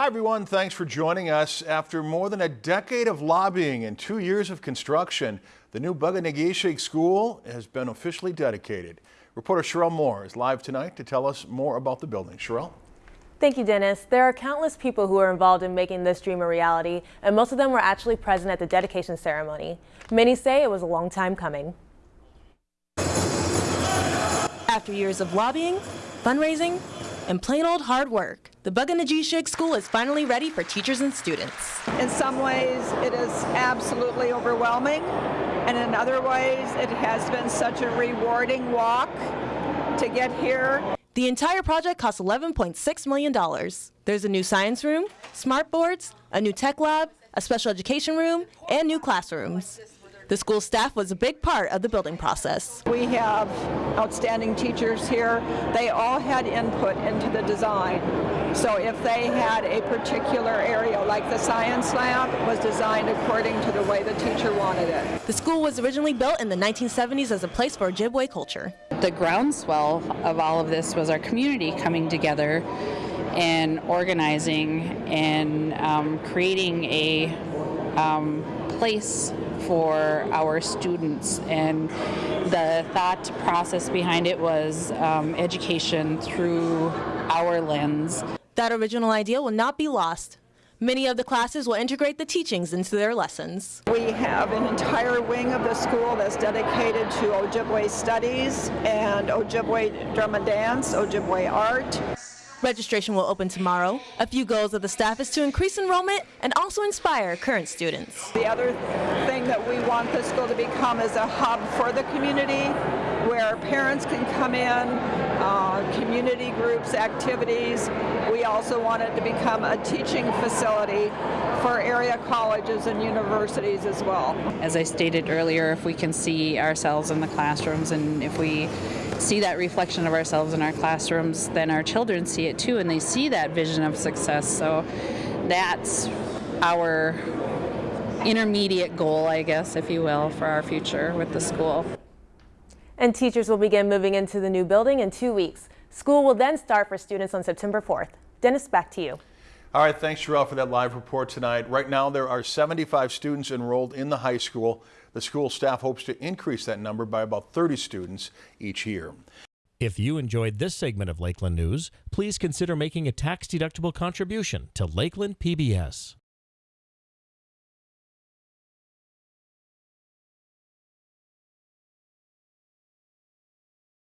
Hi, everyone. Thanks for joining us. After more than a decade of lobbying and two years of construction, the new Bug-O-Nay-Ge-Shig School has been officially dedicated. Reporter Sherelle Moore is live tonight to tell us more about the building. Sherelle? Thank you, Dennis. There are countless people who are involved in making this dream a reality, and most of them were actually present at the dedication ceremony. Many say it was a long time coming. After years of lobbying, fundraising, and plain old hard work, the Bug-O-Nay-Ge-Shig School is finally ready for teachers and students. In some ways, it is absolutely overwhelming, and in other ways, it has been such a rewarding walk to get here. The entire project cost $11.6 million. There's a new science room, smart boards, a new tech lab, a special education room, and new classrooms. The school staff was a big part of the building process. We have outstanding teachers here. They all had input into the design. So if they had a particular area, like the science lab, was designed according to the way the teacher wanted it. The school was originally built in the 1970s as a place for Ojibwe culture. The groundswell of all of this was our community coming together and organizing and um, creating a um, place for our students. And the thought process behind it was um, education through our lens. That original idea will not be lost. Many of the classes will integrate the teachings into their lessons. We have an entire wing of the school that's dedicated to Ojibwe studies and Ojibwe drum and dance, Ojibwe art. Registration will open tomorrow. A few goals of the staff is to increase enrollment and also inspire current students. The other thing that we want the school to become is a hub for the community where parents can come in, uh, community groups, activities. We also want it to become a teaching facility for area colleges and universities as well. As I stated earlier, if we can see ourselves in the classrooms and if we see that reflection of ourselves in our classrooms, then our children see it too and they see that vision of success. So that's our intermediate goal, I guess, if you will, for our future with the school. And teachers will begin moving into the new building in two weeks. School will then start for students on September 4th. Dennis, back to you. All right, thanks, Sherelle, for that live report tonight. Right now, there are 75 students enrolled in the high school. The school staff hopes to increase that number by about 30 students each year. If you enjoyed this segment of Lakeland News, please consider making a tax-deductible contribution to Lakeland PBS.